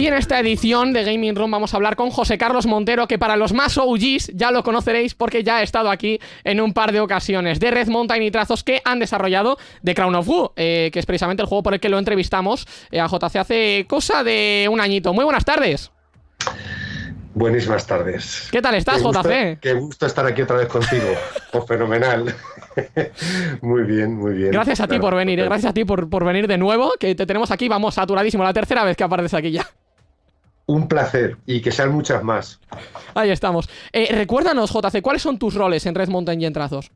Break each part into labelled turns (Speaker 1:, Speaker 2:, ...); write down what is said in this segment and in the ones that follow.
Speaker 1: Y en esta edición de Gaming Room vamos a hablar con José Carlos Montero, que para los más OGs ya lo conoceréis porque ya ha estado aquí en un par de ocasiones, de Red Mountain y trazos que han desarrollado The Crown of Wu, eh, que es precisamente el juego por el que lo entrevistamos eh, a JC hace cosa de un añito. Muy buenas tardes.
Speaker 2: Buenísimas tardes.
Speaker 1: ¿Qué tal estás, JC?
Speaker 2: Qué gusto estar aquí otra vez contigo. pues fenomenal. muy bien, muy bien.
Speaker 1: Gracias a ti por venir, eh, gracias a ti por, por, venir de nuevo, que te tenemos aquí, vamos, saturadísimo, la tercera vez que apareces aquí ya.
Speaker 2: Un placer, y que sean muchas más.
Speaker 1: Ahí estamos. Eh, recuérdanos, JC, ¿cuáles son tus roles en Red Mountain y en Trazos?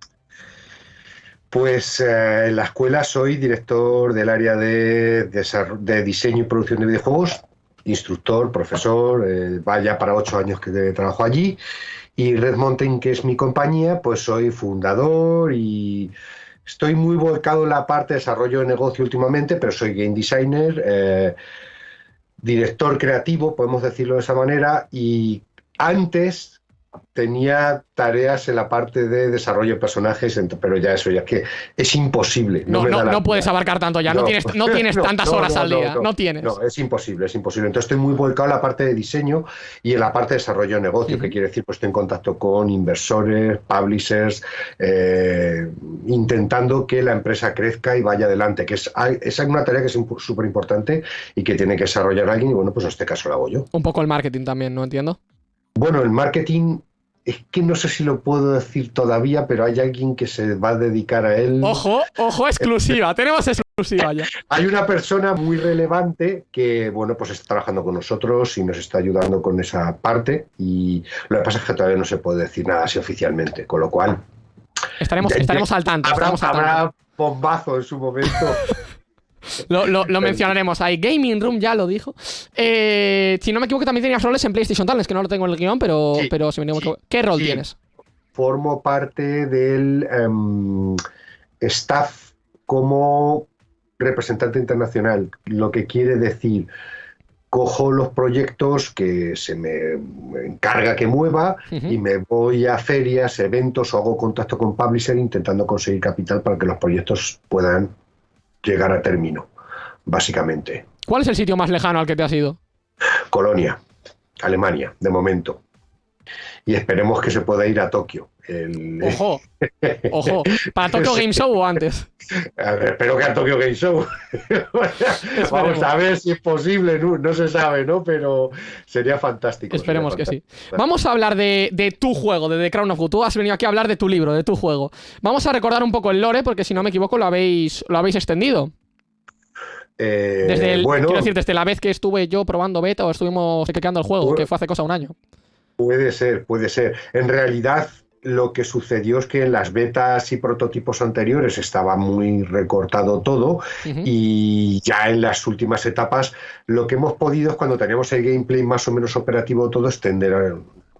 Speaker 2: Pues eh, en la escuela soy director del área de, de, diseño y producción de videojuegos, instructor, profesor, eh, vaya para ocho años que trabajo allí. Y Red Mountain, que es mi compañía, pues soy fundador y estoy muy volcado en la parte de desarrollo de negocio últimamente, pero soy game designer, eh, director creativo, podemos decirlo de esa manera, y antes tenía tareas en la parte de desarrollo de personajes, pero ya eso, ya es que es imposible.
Speaker 1: No, no, no, puedes abarcar tanto ya, no, tienes, no tienes tantas horas al día, no, tienes.
Speaker 2: No, es imposible, es imposible. Entonces estoy muy volcado en la parte de diseño y en la parte de desarrollo de negocio, que quiere decir, pues estoy en contacto con inversores, publishers, eh, intentando que la empresa crezca y vaya adelante, que es, es una tarea que es súper importante y que tiene que desarrollar alguien y bueno, pues en este caso lo hago yo.
Speaker 1: Un poco el marketing también, ¿no entiendo?
Speaker 2: Bueno, el marketing es que no sé si lo puedo decir todavía, pero hay alguien que se va a dedicar a él.
Speaker 1: Ojo, ojo, exclusiva, tenemos exclusiva ya.
Speaker 2: Hay una persona muy relevante que, bueno, pues está trabajando con nosotros y nos está ayudando con esa parte y lo que pasa es que todavía no se puede decir nada así oficialmente, con lo cual...
Speaker 1: Estaremos, estaremos al tanto.
Speaker 2: Habrá,
Speaker 1: estaremos al
Speaker 2: habrá bombazo en su momento.
Speaker 1: Lo, mencionaremos ahí. Gaming Room ya lo dijo. Eh, si no me equivoco, también tenías roles en PlayStation Talents, que no lo tengo en el guion, pero, pero si me equivoco. ¿Qué rol tienes?
Speaker 2: Formo parte del em, staff como representante internacional, lo que quiere decir cojo los proyectos que se me encarga que mueva y me voy a ferias, eventos o hago contacto con publisher intentando conseguir capital para que los proyectos puedan llegar a término, básicamente.
Speaker 1: ¿Cuál es el sitio más lejano al que te has ido?
Speaker 2: Colonia, Alemania, de momento. Y esperemos que se pueda ir a Tokio.
Speaker 1: Ojo, ojo. ¿Para Tokyo Game Show o antes?
Speaker 2: espero que a Tokyo Game Show. Vamos a ver si es posible, no, se sabe, ¿no? Pero sería fantástico.
Speaker 1: Esperemos que sí. Vamos a hablar de, tu juego, de The Crown of Good. Tú has venido aquí a hablar de tu libro, de tu juego. Vamos a recordar un poco el lore, porque si no me equivoco lo habéis, lo habéis extendido.
Speaker 2: Eh,
Speaker 1: desde quiero decir, desde la vez que estuve yo probando beta o estuvimos creando el juego, que fue hace cosa un año.
Speaker 2: Puede ser, puede ser. En realidad, lo que sucedió es que en las betas y prototipos anteriores estaba muy recortado todo y ya en las últimas etapas lo que hemos podido es cuando tenemos el gameplay más o menos operativo todo extender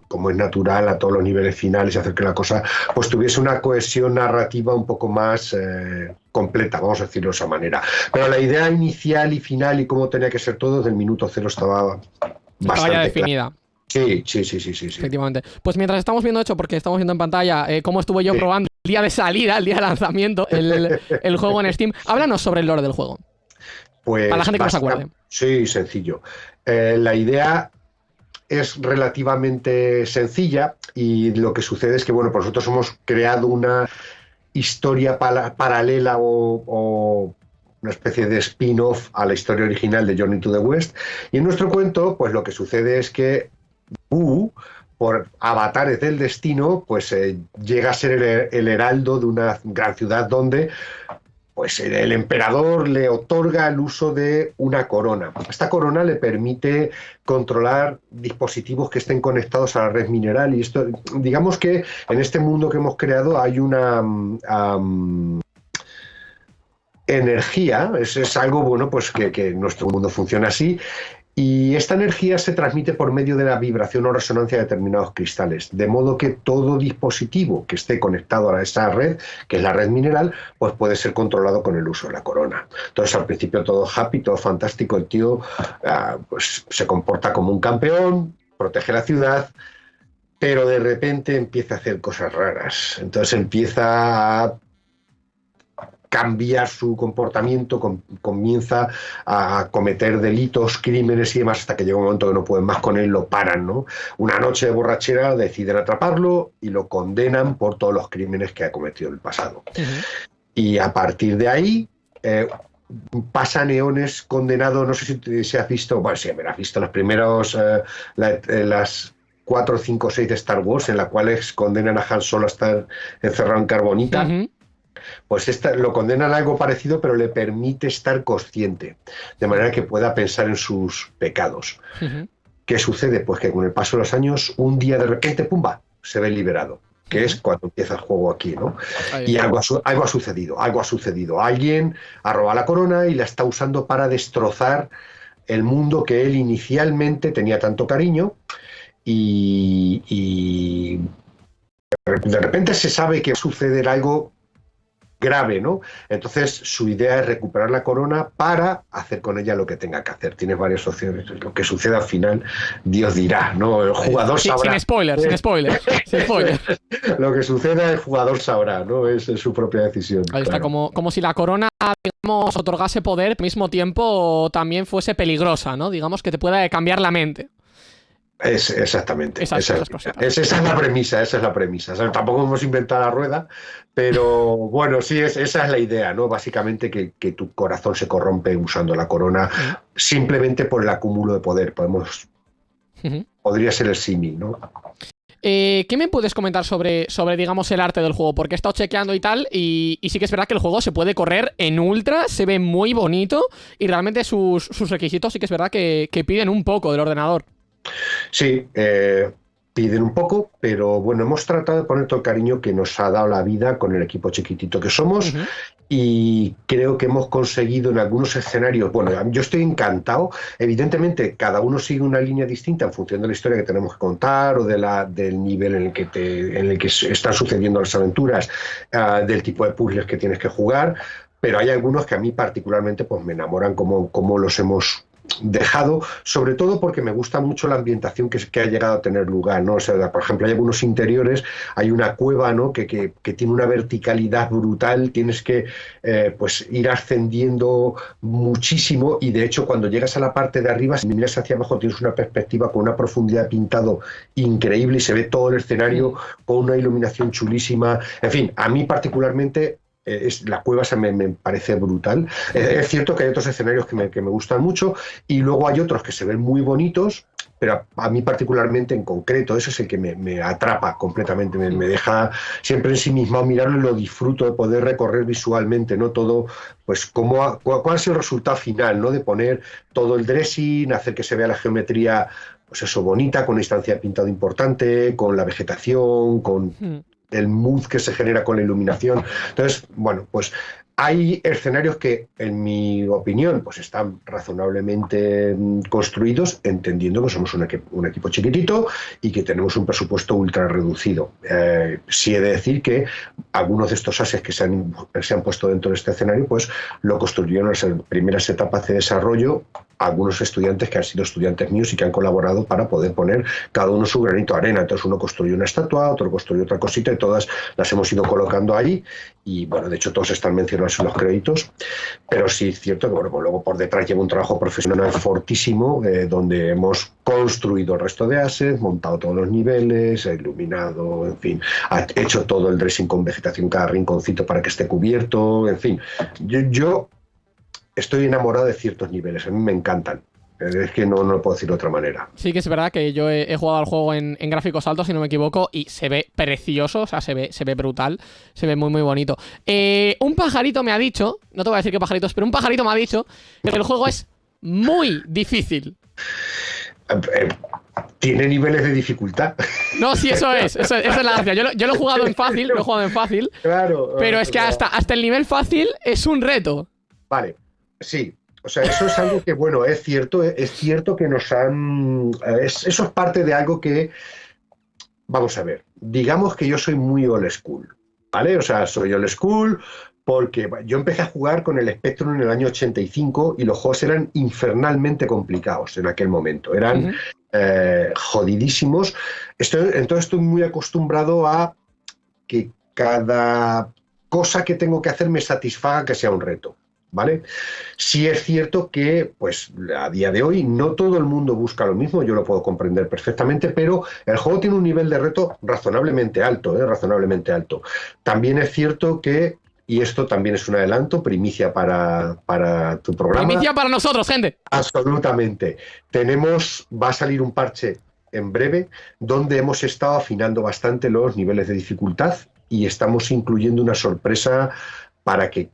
Speaker 2: como es natural a todos los niveles finales y hacer que la cosa pues tuviese una cohesión narrativa un poco más eh, completa, vamos a decirlo de esa manera. Pero la idea inicial y final y cómo tenía que ser todo desde el minuto cero estaba bastante
Speaker 1: definida.
Speaker 2: Sí, sí, sí, sí, sí,
Speaker 1: Efectivamente. Pues mientras estamos viendo hecho, porque estamos viendo en pantalla eh, cómo estuve yo probando el día de salida, el día de lanzamiento, el, juego en Steam, háblanos sobre el lore del juego.
Speaker 2: Pues
Speaker 1: Para la gente que no se acuerde.
Speaker 2: Sí, sencillo. Eh, la idea es relativamente sencilla y lo que sucede es que, bueno, pues nosotros hemos creado una historia paralela o una especie de spin-off a la historia original de Journey to the West. Y en nuestro cuento, pues lo que sucede es que Por avatares del destino, pues eh, llega a ser el, heraldo de una gran ciudad donde pues el emperador le otorga el uso de una corona. Esta corona le permite controlar dispositivos que estén conectados a la red mineral y esto, digamos que en este mundo que hemos creado hay una energía, es, algo bueno pues que, que nuestro mundo funciona así y esta energía se transmite por medio de la vibración o resonancia de determinados cristales, de modo que todo dispositivo que esté conectado a esa red, que es la red mineral, pues puede ser controlado con el uso de la corona. Entonces al principio todo happy, todo fantástico, el tío ah, pues se comporta como un campeón, protege la ciudad, pero de repente empieza a hacer cosas raras. Entonces empieza a cambiar su comportamiento, comienza a cometer delitos, crímenes y demás, hasta que llega un momento que no pueden más con él, lo paran, ¿no? Una noche de borrachera deciden atraparlo y lo condenan por todos los crímenes que ha cometido en el pasado. Y a partir de ahí, eh, pasa Neones condenado, no sé si se ha visto, bueno, sí, has visto los primeros, eh, eh, las 4, 5, 6 de Star Wars, en las cuales condenan a Han Solo a estar encerrado en carbonita. Pues esta, lo condenan a algo parecido, pero le permite estar consciente, de manera que pueda pensar en sus pecados. ¿Qué sucede? Pues que con el paso de los años, un día de repente, ¡pumba!, se ve liberado que es cuando empieza el juego aquí, ¿no? y algo ha, algo ha sucedido, algo ha sucedido. Alguien ha robado la corona y la está usando para destrozar el mundo que él inicialmente tenía tanto cariño y, y de repente se sabe que va a suceder algo grave, ¿no? Entonces su idea es recuperar la corona para hacer con ella lo que tenga que hacer. Tienes varias opciones. Lo que suceda al final, Dios dirá, ¿no? El jugador sabrá.
Speaker 1: Sin spoilers, sin spoilers, sin spoilers.
Speaker 2: lo que suceda, el jugador sabrá, ¿no? Es, su propia decisión.
Speaker 1: Ahí está, como, como si la corona, digamos, otorgase poder, al mismo tiempo también fuese peligrosa, ¿no? Digamos que te pueda cambiar la mente.
Speaker 2: Es, exactamente. esa, es, la premisa, esa es la premisa. tampoco hemos inventado la rueda, pero bueno, sí, esa es la idea, ¿no? Básicamente que, tu corazón se corrompe usando la corona simplemente por el acúmulo de poder. Podemos. Podría ser el símil, ¿no?
Speaker 1: Eh, ¿Qué me puedes comentar sobre, sobre, digamos, el arte del juego? Porque he estado chequeando y tal, y, sí que es verdad que el juego se puede correr en ultra, se ve muy bonito, y realmente sus, requisitos sí que es verdad que piden un poco del ordenador.
Speaker 2: Sí, eh, piden un poco, pero bueno, hemos tratado de poner todo el cariño que nos ha dado la vida con el equipo chiquitito que somos y creo que hemos conseguido en algunos escenarios, bueno, yo estoy encantado, evidentemente cada uno sigue una línea distinta en función de la historia que tenemos que contar o de la, del nivel en el que, te, en el que están sucediendo las aventuras, ah, del tipo de puzzles que tienes que jugar, pero hay algunos que a mí particularmente pues me enamoran como, como los hemos dejado, sobre todo porque me gusta mucho la ambientación que, que ha llegado a tener lugar, ¿no? O sea, por ejemplo, hay algunos interiores, hay una cueva, ¿no? Que, que, tiene una verticalidad brutal, tienes que eh, pues ir ascendiendo muchísimo y de hecho cuando llegas a la parte de arriba, si miras hacia abajo tienes una perspectiva con una profundidad pintado increíble y se ve todo el escenario con una iluminación chulísima. En fin, a mí particularmente es, la cueva se me, parece brutal. Eh, es cierto que hay otros escenarios que me, que me, gustan mucho y luego hay otros que se ven muy bonitos, pero a, mí particularmente en concreto, ese es el que me, atrapa completamente, me, deja siempre en sí mismo mirarlo y lo disfruto de poder recorrer visualmente, ¿no? Todo, pues, cómo cuál, es el resultado final, ¿no? De poner todo el dressing, hacer que se vea la geometría pues eso, bonita, con una instancia de pintado importante, con la vegetación, con hmm el mood que se genera con la iluminación. Entonces, bueno, pues hay escenarios que, en mi opinión, pues están razonablemente mm, construidos, entendiendo que somos un, equipo chiquitito y que tenemos un presupuesto ultra reducido. Eh, sí he de decir que algunos de estos ases que se han, se han puesto dentro de este escenario, pues lo construyeron en las primeras etapas de desarrollo algunos estudiantes que han sido estudiantes míos y que han colaborado para poder poner cada uno su granito de arena. Entonces uno construyó una estatua, otro construyó otra cosita y todas las hemos ido colocando ahí y bueno, de hecho todos están mencionados en los créditos, pero sí es cierto que bueno, pues luego por detrás lleva un trabajo profesional fortísimo eh, donde hemos construido el resto de assets, montado todos los niveles, iluminado, en fin, ha hecho todo el dressing con vegetación cada rinconcito para que esté cubierto, en fin. yo estoy enamorado de ciertos niveles, a mí me encantan. Es que no, no lo puedo decir de otra manera.
Speaker 1: Sí que es verdad que yo he, jugado al juego en, gráficos altos, si no me equivoco, y se ve precioso, o sea, se ve, se ve brutal, se ve muy, muy bonito. Eh, un pajarito me ha dicho, no te voy a decir qué pajaritos, pero un pajarito me ha dicho que el juego es muy difícil.
Speaker 2: Eh, eh, tiene niveles de dificultad.
Speaker 1: No, sí, eso es. esa es la gracia. Yo lo, he jugado en fácil, lo he jugado en fácil. Claro. Pero es que hasta, hasta el nivel fácil es un reto.
Speaker 2: Vale. Sí, o sea, eso es algo que, bueno, es cierto, es cierto que nos han... eso es parte de algo que, vamos a ver, digamos que yo soy muy old school, ¿vale? O sea, soy old school porque yo empecé a jugar con el Spectrum en el año 85 y los juegos eran infernalmente complicados en aquel momento, eran eh, jodidísimos. entonces estoy muy acostumbrado a que cada cosa que tengo que hacer me satisfaga que sea un reto. ¿Vale? Sí es cierto que, pues, a día de hoy no todo el mundo busca lo mismo, yo lo puedo comprender perfectamente, pero el juego tiene un nivel de reto razonablemente alto, ¿eh? razonablemente alto. También es cierto que y esto también es un adelanto, primicia para, para, tu programa.
Speaker 1: Primicia para nosotros, gente.
Speaker 2: Absolutamente. Tenemos, va a salir un parche en breve donde hemos estado afinando bastante los niveles de dificultad y estamos incluyendo una sorpresa para que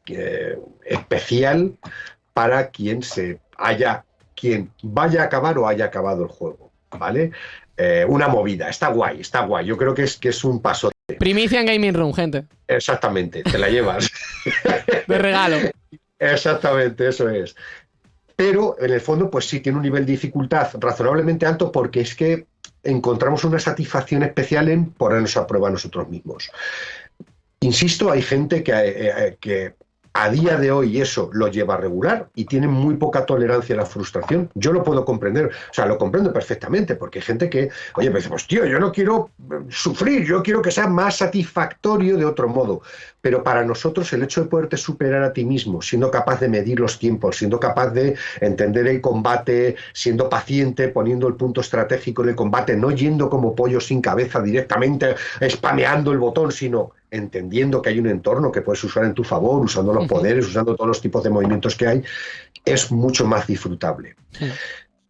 Speaker 2: especial para quien se haya quien vaya a acabar o haya acabado el juego, ¿vale? Eh, una movida, está guay, está guay. Yo creo que es que es un paso.
Speaker 1: Primicia en Gaming Room, gente.
Speaker 2: Exactamente, te la llevas.
Speaker 1: de regalo.
Speaker 2: Exactamente, eso es. Pero en el fondo, pues sí tiene un nivel de dificultad razonablemente alto porque es que encontramos una satisfacción especial en ponernos a prueba nosotros mismos. Insisto, hay gente que, eh, que a día de hoy eso lo lleva a regular y tiene muy poca tolerancia a la frustración. Yo lo puedo comprender, o sea, lo comprendo perfectamente, porque hay gente que, oye, me dice, pues tío, yo no quiero eh, sufrir, yo quiero que sea más satisfactorio de otro modo. Pero para nosotros el hecho de poderte superar a ti mismo, siendo capaz de medir los tiempos, siendo capaz de entender el combate, siendo paciente, poniendo el punto estratégico en el combate, no yendo como pollo sin cabeza directamente, spameando el botón, sino entendiendo que hay un entorno que puedes usar en tu favor, usando los poderes, usando todos los tipos de movimientos que hay, es mucho más disfrutable.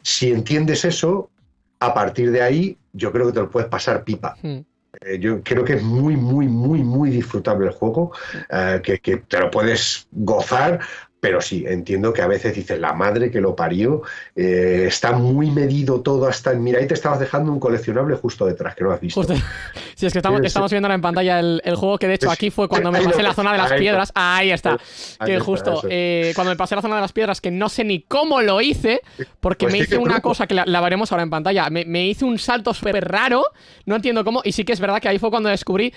Speaker 2: Si entiendes eso, a partir de ahí, yo creo que te lo puedes pasar pipa. Eh, yo creo que es muy, muy, muy, muy disfrutable el juego, eh, que, que, te lo puedes gozar pero sí, entiendo que a veces dices, la madre que lo parió, eh, está muy medido todo hasta el... Mira, ahí te estabas dejando un coleccionable justo detrás, que no has visto.
Speaker 1: Sí, es que estamos, estamos viendo en pantalla el, juego, que de hecho aquí fue cuando me pasé la zona de las piedras. Ahí está. que justo, eh, cuando me pasé la zona de las piedras, que no sé ni cómo lo hice, porque pues me hice una cosa que la, veremos ahora en pantalla. Me, me hice un salto súper raro, no entiendo cómo, y sí que es verdad que ahí fue cuando descubrí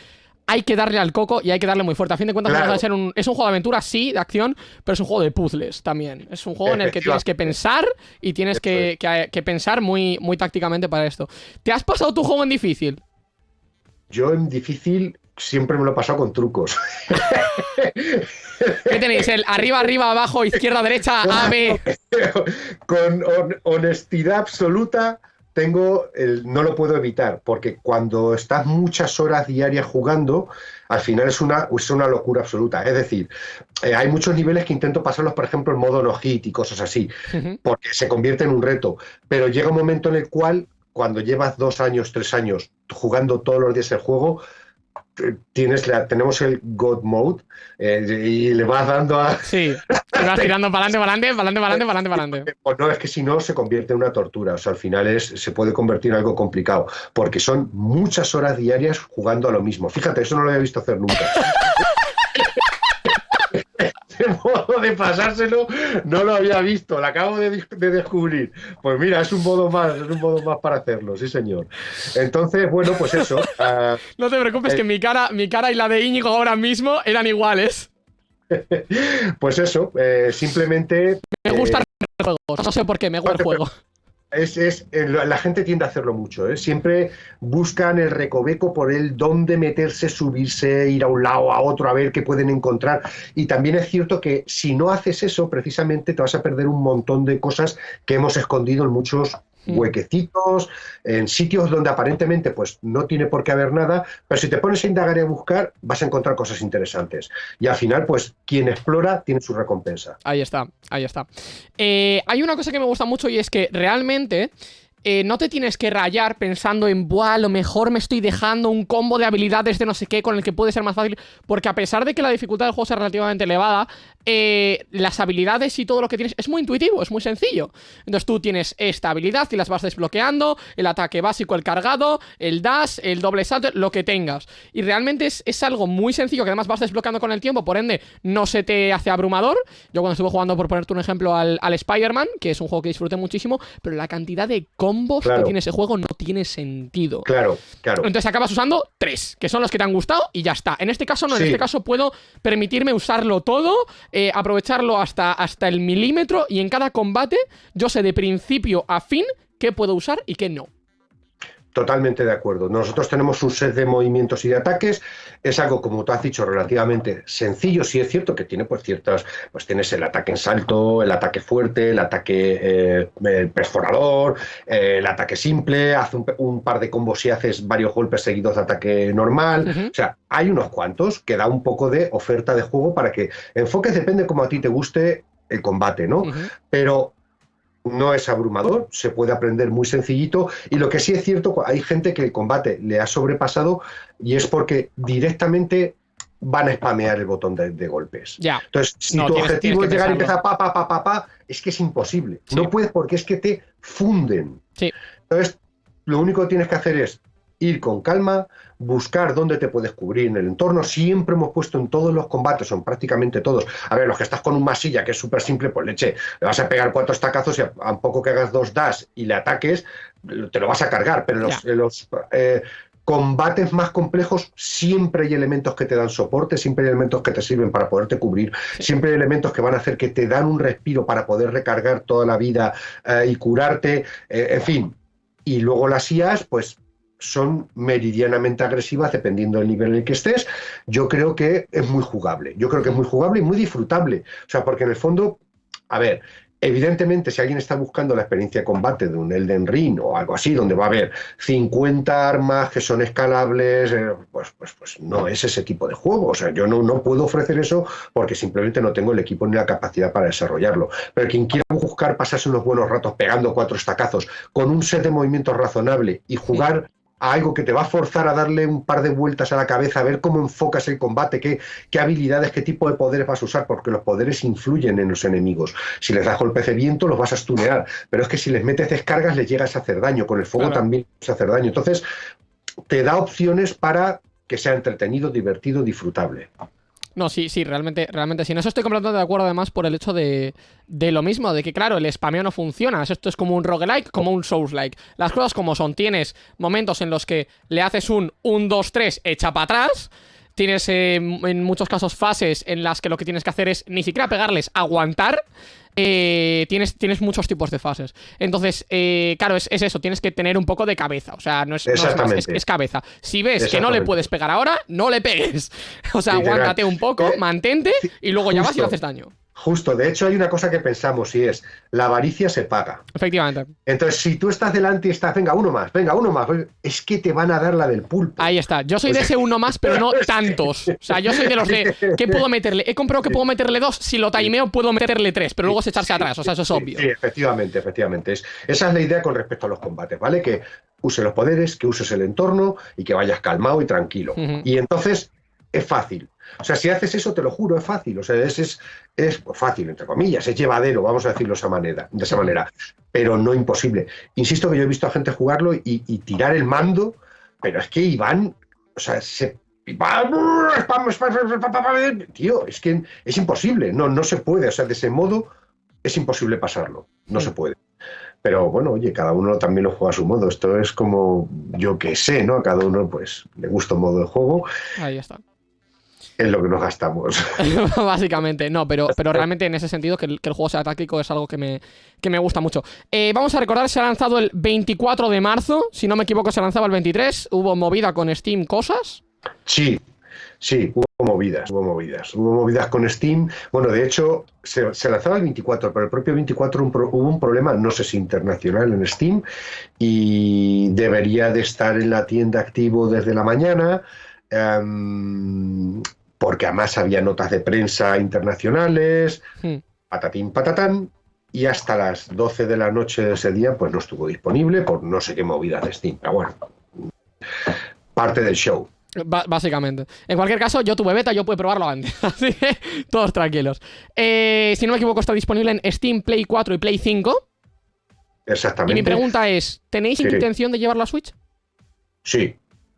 Speaker 1: hay que darle al coco y hay que darle muy fuerte. A fin de cuentas, a ser un, es un juego de aventura, sí, de acción, pero es un juego de puzzles también. Es un juego en el que tienes que pensar y tienes que, pensar muy, muy tácticamente para esto. ¿Te has pasado tu juego en difícil?
Speaker 2: Yo en difícil siempre me lo he pasado con trucos.
Speaker 1: ¿Qué tenéis? El arriba, arriba, abajo, izquierda, derecha, A, B.
Speaker 2: Con honestidad absoluta tengo el, no lo puedo evitar, porque cuando estás muchas horas diarias jugando, al final es una, es una locura absoluta. Es decir, eh, hay muchos niveles que intento pasarlos, por ejemplo, en modo no hit y cosas así, porque se convierte en un reto. Pero llega un momento en el cual, cuando llevas dos años, tres años jugando todos los días el juego, tienes la, tenemos el God Mode eh, y le vas dando a.
Speaker 1: Sí, vas tirando para adelante, para adelante, para adelante, para adelante, para adelante.
Speaker 2: Pues no, es que si no se convierte en una tortura. O sea, al final es, se puede convertir en algo complicado. Porque son muchas horas diarias jugando a lo mismo. Fíjate, eso no lo había visto hacer nunca. modo de pasárselo no lo había visto, lo acabo de, descubrir. Pues mira, es un modo más, es un modo más para hacerlo, sí señor. Entonces, bueno, pues eso.
Speaker 1: Ah, no te preocupes, que eh, mi cara, mi cara y la de Íñigo ahora mismo eran iguales.
Speaker 2: pues eso, eh, simplemente.
Speaker 1: Me gusta eh, el juego, no sé por qué, me gusta el juego.
Speaker 2: Es, eh, la gente tiende a hacerlo mucho. ¿eh? Siempre buscan el recoveco por el dónde meterse, subirse, ir a un lado, a otro, a ver qué pueden encontrar. Y también es cierto que si no haces eso, precisamente te vas a perder un montón de cosas que hemos escondido en muchos. Huequecitos, en sitios donde aparentemente pues no tiene por qué haber nada, pero si te pones a indagar y a buscar, vas a encontrar cosas interesantes. Y al final, pues quien explora tiene su recompensa.
Speaker 1: Ahí está, ahí está. Eh, hay una cosa que me gusta mucho y es que realmente... Eh, no te tienes que rayar pensando en, buah, a lo mejor me estoy dejando un combo de habilidades de no sé qué con el que puede ser más fácil, porque a pesar de que la dificultad del juego sea relativamente elevada, eh, las habilidades y todo lo que tienes es muy intuitivo, es muy sencillo. Entonces tú tienes esta habilidad y las vas desbloqueando, el ataque básico, el cargado, el dash, el doble salto, lo que tengas. Y realmente es, algo muy sencillo que además vas desbloqueando con el tiempo, por ende no se te hace abrumador. Yo cuando estuve jugando, por ponerte un ejemplo, al, al Spider-Man, que es un juego que disfruté muchísimo, pero la cantidad de combos que tiene ese juego no tiene sentido.
Speaker 2: Claro, claro.
Speaker 1: Entonces acabas usando tres, que son los que te han gustado y ya está. En este caso no, en este caso puedo permitirme usarlo todo eh, aprovecharlo hasta, hasta el milímetro y en cada combate yo sé de principio a fin qué puedo usar y qué no.
Speaker 2: Totalmente de acuerdo. Nosotros tenemos un set de movimientos y de ataques. Es algo, como tú has dicho, relativamente sencillo. Sí es cierto que tiene pues ciertas, pues tienes el ataque en salto, el ataque fuerte, el ataque eh, perforador, eh, el ataque simple, hace un, par de combos y haces varios golpes seguidos de ataque normal. O sea, hay unos cuantos que da un poco de oferta de juego para que enfoques, depende como a ti te guste el combate, ¿no? Pero no es abrumador, se puede aprender muy sencillito y lo que sí es cierto, hay gente que el combate le ha sobrepasado y es porque directamente van a spamear el botón de, golpes.
Speaker 1: Ya.
Speaker 2: Entonces, si tu objetivo es llegar y empezar pa, pa, pa, pa, pa, es que es imposible. No puedes porque es que te funden.
Speaker 1: Sí.
Speaker 2: Entonces, lo único que tienes que hacer es ir con calma, buscar dónde te puedes cubrir en el entorno. Siempre hemos puesto en todos los combates, son prácticamente todos. A ver, los que estás con un masilla, que es súper simple, pues leche, le vas a pegar cuatro estacazos y a, poco que hagas dos dash y le ataques, te lo vas a cargar. Pero en los, eh, combates más complejos siempre hay elementos que te dan soporte, siempre hay elementos que te sirven para poderte cubrir, siempre hay elementos que van a hacer que te dan un respiro para poder recargar toda la vida eh, y curarte, eh, en fin. Y luego las IAs, pues son meridianamente agresivas dependiendo del nivel en el que estés. Yo creo que es muy jugable. Yo creo que es muy jugable y muy disfrutable. O sea, porque en el fondo, a ver, Evidentemente, si alguien está buscando la experiencia de combate de un Elden Ring o algo así, donde va a haber 50 armas que son escalables, eh, pues, pues, pues, no es ese tipo de juego. O sea, yo no, no puedo ofrecer eso porque simplemente no tengo el equipo ni la capacidad para desarrollarlo. Pero quien quiera buscar pasarse unos buenos ratos pegando cuatro estacazos con un set de movimientos razonable y jugar algo que te va a forzar a darle un par de vueltas a la cabeza, a ver cómo enfocas el combate, qué, qué habilidades, qué tipo de poderes vas a usar, porque los poderes influyen en los enemigos. Si les das golpes de viento, los vas a stunear, pero es que si les metes descargas, les llegas a hacer daño, con el fuego también a hacer daño. Entonces, te da opciones para que sea entretenido, divertido, disfrutable.
Speaker 1: No, sí, sí, realmente, realmente sí. En eso estoy completamente de acuerdo además por el hecho de, de lo mismo, de que claro, el spameo no funciona. Esto es como un roguelike, como un souls-like. Las cosas como son, tienes momentos en los que le haces un 1, 2, 3, echa para atrás. Tienes eh, en muchos casos fases en las que lo que tienes que hacer es ni siquiera pegarles, aguantar eh, tienes, tienes muchos tipos de fases. Entonces, eh, claro, es, eso, tienes que tener un poco de cabeza. O sea, no es, es, cabeza. Si ves que no le puedes pegar ahora, no le pegues. O sea, aguántate un poco, eh, mantente y luego ya vas y le haces daño.
Speaker 2: Justo, de hecho hay una cosa que pensamos y es, la avaricia se paga.
Speaker 1: Efectivamente.
Speaker 2: Entonces, si tú estás delante y estás, venga, uno más, venga, uno más, es que te van a dar la del pulpo.
Speaker 1: Ahí está, yo soy de ese uno más, pero no tantos. O sea, yo soy de los de, ¿qué puedo meterle? He comprado que puedo meterle dos, si lo timeo puedo meterle tres, pero luego es echarse atrás, o sea, eso es obvio.
Speaker 2: Sí, efectivamente, efectivamente. Es, esa es la idea con respecto a los combates, ¿vale? Que uses los poderes, que uses el entorno y que vayas calmado y tranquilo. Y entonces es fácil. O sea, si haces eso, te lo juro, es fácil. O sea, es, es, es fácil, entre comillas, es llevadero, vamos a decirlo de esa manera, de esa manera, pero no imposible. Insisto que yo he visto a gente jugarlo y, tirar el mando, pero es que Iván, o sea, se Tío, es que es imposible, no, no se puede, o sea, de ese modo es imposible pasarlo, no se puede. Pero bueno, oye, cada uno también lo juega a su modo. Esto es como, yo que sé, ¿no? A cada uno pues le gusta un modo de juego.
Speaker 1: Ahí está
Speaker 2: es lo que nos gastamos.
Speaker 1: Básicamente, no, pero, pero realmente en ese sentido que el, juego sea táctico es algo que me, que me gusta mucho. Eh, vamos a recordar, se ha lanzado el 24 de marzo, si no me equivoco se lanzaba el 23, hubo movida con Steam cosas.
Speaker 2: Sí, sí, hubo movidas, hubo movidas, hubo movidas con Steam. Bueno, de hecho, se, lanzaba el 24, pero el propio 24 hubo un problema, no sé si internacional en Steam, y debería de estar en la tienda activo desde la mañana. Em, porque además había notas de prensa internacionales, hmm. patatín patatán, y hasta las 12 de la noche de ese día pues no estuvo disponible por no sé qué movida de Steam. Pero bueno, parte del show.
Speaker 1: básicamente. En cualquier caso, yo tuve beta, yo pude probarlo antes. Así que todos tranquilos. Eh, si no me equivoco, está disponible en Steam, Play 4 y Play 5.
Speaker 2: Exactamente.
Speaker 1: Y mi pregunta es, ¿tenéis intención de llevarlo a Switch?
Speaker 2: Sí.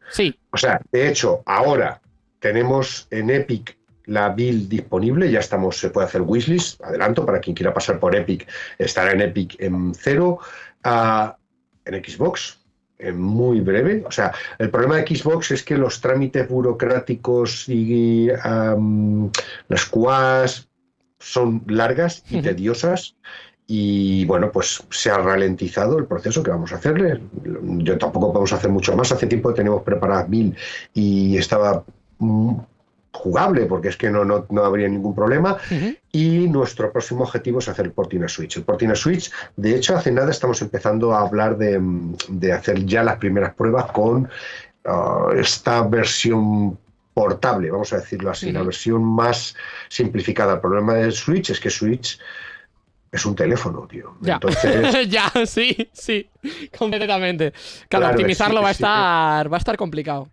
Speaker 1: Sí.
Speaker 2: O sea, de hecho, ahora tenemos en Epic la build disponible, ya estamos, se puede hacer wishlist, adelanto, para quien quiera pasar por Epic, estará en Epic en cero, ah, en Xbox, en muy breve. O sea, el problema de Xbox es que los trámites burocráticos y las QAs son largas y tediosas y bueno, pues se ha ralentizado el proceso que vamos a hacerle. Yo tampoco podemos hacer mucho más. Hace tiempo tenemos preparadas mil y estaba jugable porque es que no, no, no habría ningún problema. Y nuestro próximo objetivo es hacer el porting a Switch. El porting a Switch, de hecho, hace nada estamos empezando a hablar de, de hacer ya las primeras pruebas con uh, esta versión portable, vamos a decirlo así, la versión más simplificada. El problema del Switch es que Switch es un teléfono, tío.
Speaker 1: Ya, Entonces... ya sí, sí, completamente. Claro, optimizarlo va, a estar, va a estar complicado.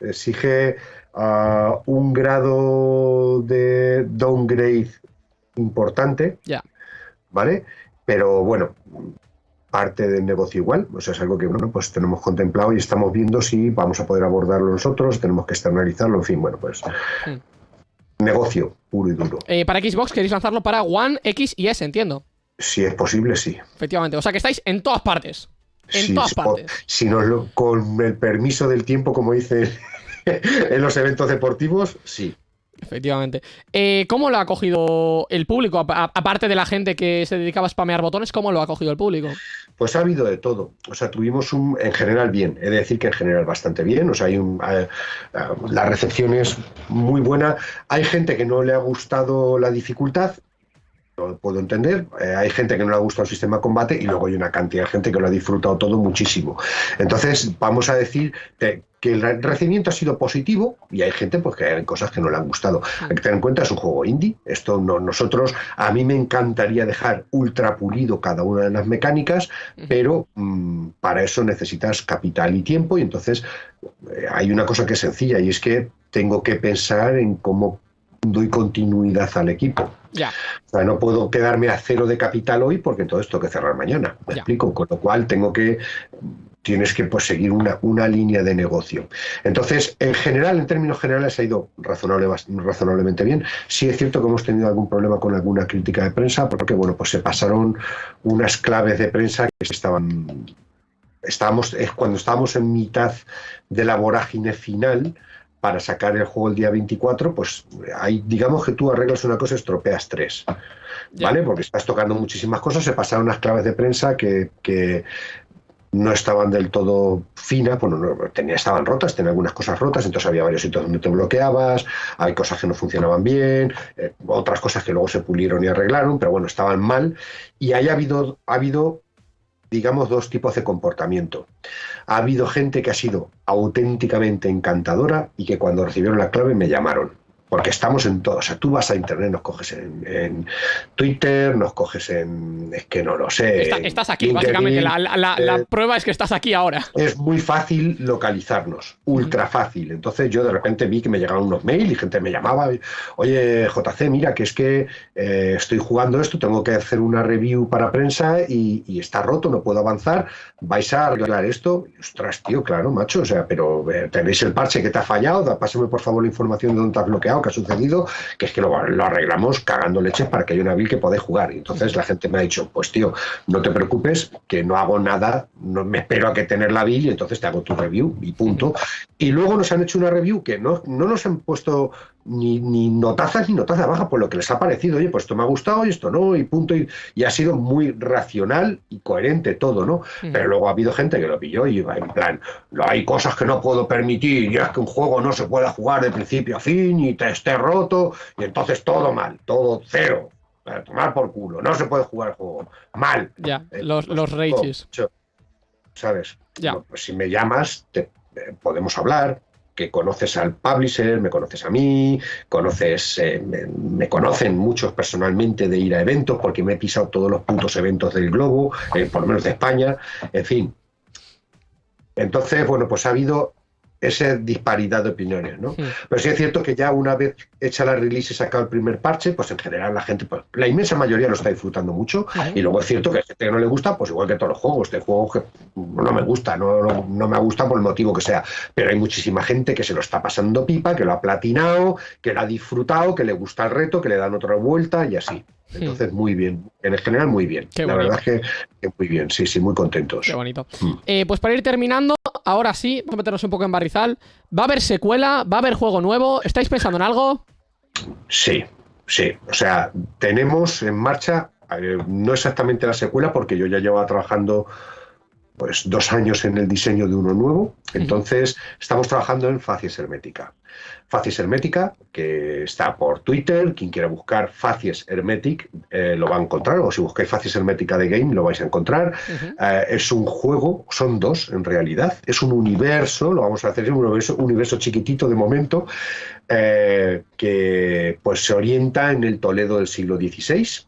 Speaker 2: Exige uh, un grado de downgrade importante.
Speaker 1: Ya.
Speaker 2: ¿Vale? Pero bueno, parte del negocio igual, o sea, es algo que bueno, pues tenemos contemplado y estamos viendo si vamos a poder abordarlo nosotros, tenemos que externalizarlo, en fin, bueno, pues hmm negocio puro y duro.
Speaker 1: Eh, para Xbox queréis lanzarlo para One, X y S, entiendo.
Speaker 2: Si es posible, sí.
Speaker 1: Efectivamente, o sea que estáis en todas partes. En todas partes.
Speaker 2: Si nos con el permiso del tiempo, como dice en los eventos deportivos, sí.
Speaker 1: Efectivamente. Eh, ¿Cómo lo ha cogido el público? aparte de la gente que se dedicaba a spamear botones, ¿cómo lo ha cogido el público?
Speaker 2: Pues ha habido de todo. O sea, tuvimos un, en general bien. He de decir que en general bastante bien. O sea, hay un, eh, eh, la recepción es muy buena. Hay gente que no le ha gustado la dificultad lo puedo entender. hay gente que no le ha gustado el sistema de combate y luego hay una cantidad de gente que lo ha disfrutado todo muchísimo. Entonces, vamos a decir que que el recibimiento ha sido positivo y hay gente pues que hay cosas que no le han gustado. Hay que tener en cuenta es un juego indie. Esto no, nosotros a mí me encantaría dejar ultra pulido cada una de las mecánicas, pero mm, para eso necesitas capital y tiempo y entonces eh, hay una cosa que es sencilla y es que tengo que pensar en cómo doy continuidad al equipo.
Speaker 1: Ya.
Speaker 2: O sea, no puedo quedarme a cero de capital hoy porque entonces tengo que cerrar mañana. ¿Me explico? Con lo cual tengo que tienes que pues, seguir una, una, línea de negocio. Entonces, en general, en términos generales, ha ido razonable, razonablemente bien. Sí es cierto que hemos tenido algún problema con alguna crítica de prensa, porque bueno, pues se pasaron unas claves de prensa que estaban. Estábamos, es cuando estábamos en mitad de la vorágine final, para sacar el juego el día 24, pues ahí digamos que tú arreglas una cosa y estropeas tres. ¿Vale? Porque estás tocando muchísimas cosas, se pasaron unas claves de prensa que, que no estaban del todo finas, bueno, no, tenía, estaban rotas, tenía algunas cosas rotas, entonces había varios sitios donde te bloqueabas, hay cosas que no funcionaban bien, eh, otras cosas que luego se pulieron y arreglaron, pero bueno, estaban mal. Y ahí ha habido, ha habido, digamos, dos tipos de comportamiento. Ha habido gente que ha sido auténticamente encantadora y que cuando recibieron la clave me llamaron porque estamos en todo. O sea, tú vas a internet, nos coges en, Twitter, nos coges en. Es que no lo sé.
Speaker 1: estás aquí, básicamente. La, eh, prueba es que estás aquí ahora.
Speaker 2: Es muy fácil localizarnos, ultra fácil. Entonces yo de repente vi que me llegaban unos mails y gente me llamaba. Oye, JC, mira, que es que eh, estoy jugando esto, tengo que hacer una review para prensa y, está roto, no puedo avanzar. ¿Vais a arreglar esto? ostras, tío, claro, macho. O sea, pero eh, tenéis el parche que te ha fallado, pásame por favor la información de dónde te has bloqueado que ha sucedido, que es que lo, arreglamos cagando leches para que haya una build que podáis jugar. Y entonces la gente me ha dicho, pues tío, no te preocupes, que no hago nada, no me espero a que tener la build y entonces te hago tu review y punto. Y luego nos han hecho una review que no, no nos han puesto ni, ni notazas ni notazas bajas por lo que les ha parecido. Oye, pues esto me ha gustado y esto no, y punto. Y, ha sido muy racional y coherente todo, ¿no? Pero luego ha habido gente que lo pilló y iba en plan, hay cosas que no puedo permitir, ya es que un juego no se pueda jugar de principio a fin y te esté roto, y entonces todo mal, todo cero. Para tomar por culo, no se puede jugar el juego. Mal.
Speaker 1: Ya, eh, los, pues los rages.
Speaker 2: ¿Sabes?
Speaker 1: Ya.
Speaker 2: pues si me llamas, te, eh, podemos hablar, que conoces al publisher, me conoces a mí, conoces, eh, me, conocen muchos personalmente de ir a eventos porque me he pisado todos los puntos eventos del globo, eh, por lo menos de España, en fin. Entonces, bueno, pues ha habido esa disparidad de opiniones, ¿no? Pero sí es cierto que ya una vez hecha la release y sacado el primer parche, pues en general la gente, pues, la inmensa mayoría lo está disfrutando mucho. Y luego es cierto que a gente que no le gusta, pues igual que todos los juegos, este juego que no me gusta, no, no, me gusta por el motivo que sea. Pero hay muchísima gente que se lo está pasando pipa, que lo ha platinado, que lo ha disfrutado, que le gusta el reto, que le dan otra vuelta y así. Entonces, muy bien. En el general, muy bien. la verdad es que, muy bien. Sí, sí, muy contentos.
Speaker 1: Qué bonito. Mm. Eh, pues para ir terminando, ahora sí, vamos a meternos un poco en barrizal. ¿Va a haber secuela? ¿Va a haber juego nuevo? ¿Estáis pensando en algo?
Speaker 2: Sí, sí. O sea, tenemos en marcha Eh, no exactamente la secuela, porque yo ya llevaba trabajando pues dos años en el diseño de uno nuevo. Entonces, estamos trabajando en Facies Hermética. Facies Hermética, que está por Twitter, quien quiera buscar Facies Hermetic eh, lo va a encontrar, o si buscáis Facies Hermética de Game lo vais a encontrar. Eh, es un juego, son dos en realidad, es un universo, lo vamos a hacer, es un universo, universo chiquitito de momento, eh, que pues se orienta en el Toledo del siglo XVI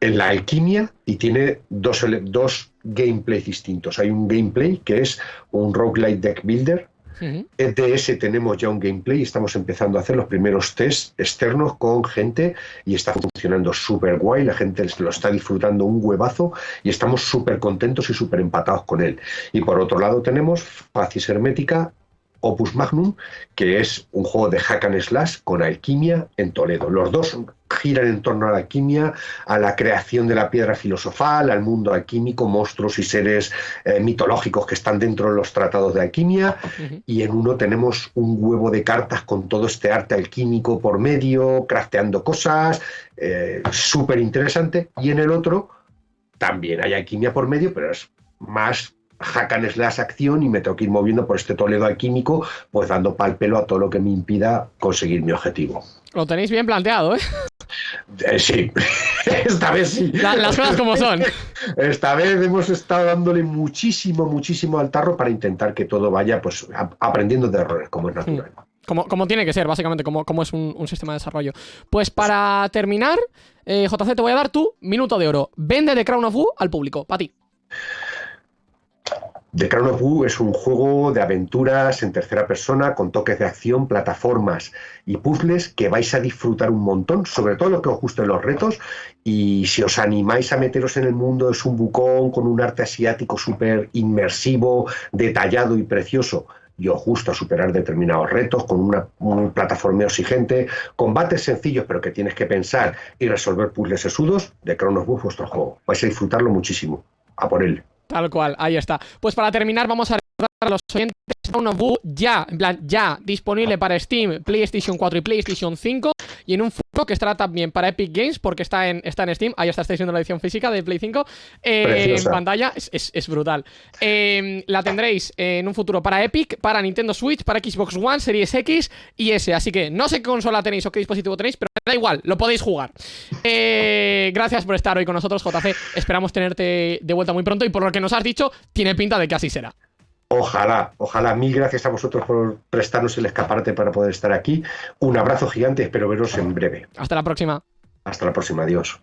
Speaker 2: en la alquimia y tiene dos, dos gameplays distintos. Hay un gameplay que es un roguelite deck builder. De ese tenemos ya un gameplay y estamos empezando a hacer los primeros tests externos con gente y está funcionando súper guay, la gente lo está disfrutando un huevazo y estamos súper contentos y súper empatados con él. Y por otro lado tenemos Facis Hermética, Opus Magnum, que es un juego de hack and slash con alquimia en Toledo. Los dos giran en torno a la alquimia, a la creación de la piedra filosofal, al mundo alquímico, monstruos y seres eh, mitológicos que están dentro de los tratados de alquimia. Y en uno tenemos un huevo de cartas con todo este arte alquímico por medio, crafteando cosas, eh, súper interesante. Y en el otro también hay alquimia por medio, pero es más hack slash acción y me tengo que ir moviendo por este Toledo alquímico, pues dando pal pelo a todo lo que me impida conseguir mi objetivo.
Speaker 1: Lo tenéis bien planteado, ¿eh?
Speaker 2: eh sí, esta vez sí.
Speaker 1: las cosas como son.
Speaker 2: Esta vez hemos estado dándole muchísimo, muchísimo al tarro para intentar que todo vaya pues aprendiendo de errores, como es natural.
Speaker 1: Como, como tiene que ser, básicamente, como, como es un, sistema de desarrollo. Pues para terminar, eh, JC, te voy a dar tu minuto de oro. Vende de Crown of Wu al público, para ti.
Speaker 2: The Crown of Wu es un juego de aventuras en tercera persona con toques de acción, plataformas y puzzles que vais a disfrutar un montón, sobre todo lo que os gusten los retos y si os animáis a meteros en el mundo es un bucón con un arte asiático súper inmersivo, detallado y precioso y os gusta superar determinados retos con una, un plataformeo exigente, combates sencillos pero que tienes que pensar y resolver puzzles sesudos, The Crown of Wu es vuestro juego. Vais a disfrutarlo muchísimo. A por él.
Speaker 1: Tal cual, ahí está. Pues para terminar vamos a recordar a los oyentes Sound of ya, en plan, ya disponible para Steam, PlayStation 4 y PlayStation 5 y en un futuro que estará también para Epic Games porque está en, está en Steam, ahí está, estáis viendo la edición física de Play 5 eh, en pantalla, es, brutal. Eh, la tendréis en un futuro para Epic, para Nintendo Switch, para Xbox One, Series X y S, así que no sé qué consola tenéis o qué dispositivo tenéis, pero da igual, lo podéis jugar. Eh, gracias por estar hoy con nosotros, JC, esperamos tenerte de vuelta muy pronto y por lo que nos has dicho, tiene pinta de que así será.
Speaker 2: Ojalá, ojalá. Mil gracias a vosotros por prestarnos el escaparate para poder estar aquí. Un abrazo gigante, espero veros en breve.
Speaker 1: Hasta la próxima.
Speaker 2: Hasta la próxima, adiós.